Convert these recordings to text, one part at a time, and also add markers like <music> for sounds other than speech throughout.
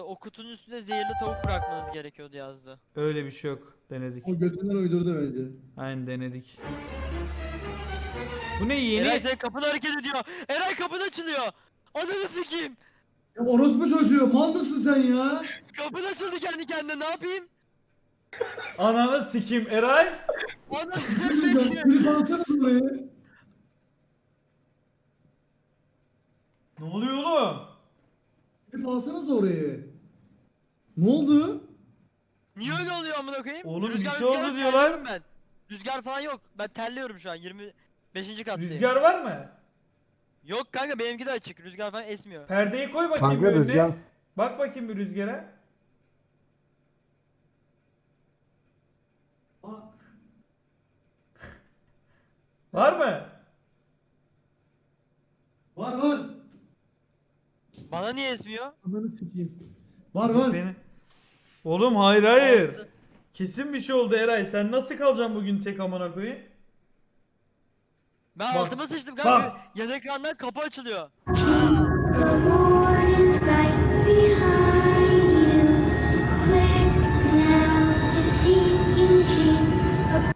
O kutunun üstünde zehirli tavuk bırakmanız gerekiyordu yazdı. Öyle bir şey yok. Denedik. O götünden uydurdu bence. Aynen denedik. Bu ne yeni? Eray senin kapın hareket ediyor. Eray kapın açılıyor. Ananı sikeyim. Ya orospu çocuğu mal mısın sen ya? <laughs> Kapın açıldı kendi kendine ne yapayım? Ananı sikim Eray. Ananı <laughs> sikeyim. Klip alsana burayı. Ne oluyor oğlum? Klip alsanıza orayı. Ne oldu? Niye öyle oluyor amına koyayım? Oğlum bir şey oldu rüzgar diyorlar. terliyorum Ben. Rüzgar falan yok. Ben terliyorum şu an 25. kattayım. Rüzgar var mı? Yok kanka benimki de açık. Rüzgar falan esmiyor. Perdeyi koy bakayım Kanka bir önüne. rüzgar. Bak bakayım bir rüzgara. Aa, Var mı? var var. Bana niye esmiyor? Ananı sikeyim. Var var. Beni... Oğlum hayır hayır. Kesin bir şey oldu Eray. Sen nasıl kalacaksın bugün tek amına koyayım? Ben Bak. altıma sıçtım kanka. Bak. Yan ekrandan kapı açılıyor.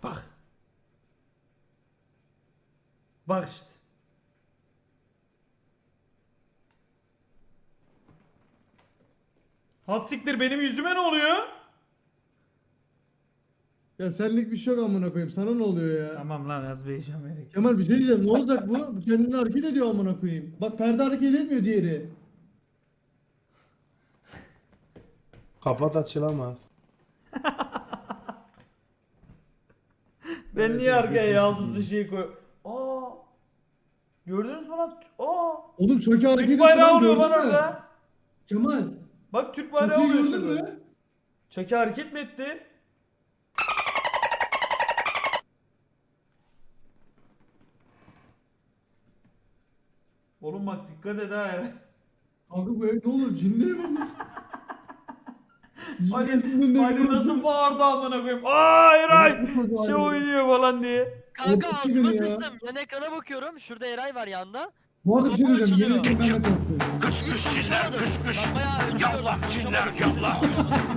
Bak. Bak işte. Has siktir benim yüzüme ne oluyor? Ya senlik bir şey yok amına koyayım. Sana ne oluyor ya? Tamam lan az heyecan vererek. Kemal bir şey diyeceğim. Ne olacak bu? Bu kendini hareket ediyor amına koyayım. Bak perde hareket etmiyor diğeri. Kapat açılamaz. <laughs> Ben niye arkaya yaldızlı şey koy? Aa! Gördünüz mü lan? Aa! Oğlum çok hareket Türk ediyor. bayrağı oluyor lan gördün mü? orada. Kemal. Bak Türk bayrağı Çok iyi oluyor gördün şurada. mü? Çaki hareket mi etti? Oğlum bak dikkat et ha Eren. Kanka bu ev ne olur cinli ev olur. <laughs> Ali, Ali nasıl bağırdı amına koyayım. Aa Eray! Nasıl Şey oynuyor falan diye. Kanka Korkuttu altıma beni ya. sıçtım. Yan ekrana bakıyorum. Şurada Eray var yanda. Bu arada bir şey Kapı diyeceğim. Yeni de korkuyorum. Kış kış çiller kış kış. Yallah çiller yallah.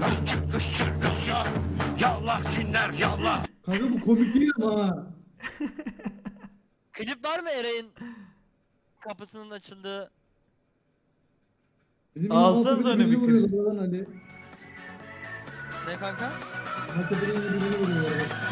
Kış çık kış çık kış çık. Yallah çiller yallah. Kanka bu komik değil ama ha. Klip var mı Eray'ın kapısının açıldığı? Bizim Alsanıza Alsanız öyle bir klip. vuruyorlar lan Ali. Ne kanka? Hakikaten birini vuruyorlar. bak. Yakın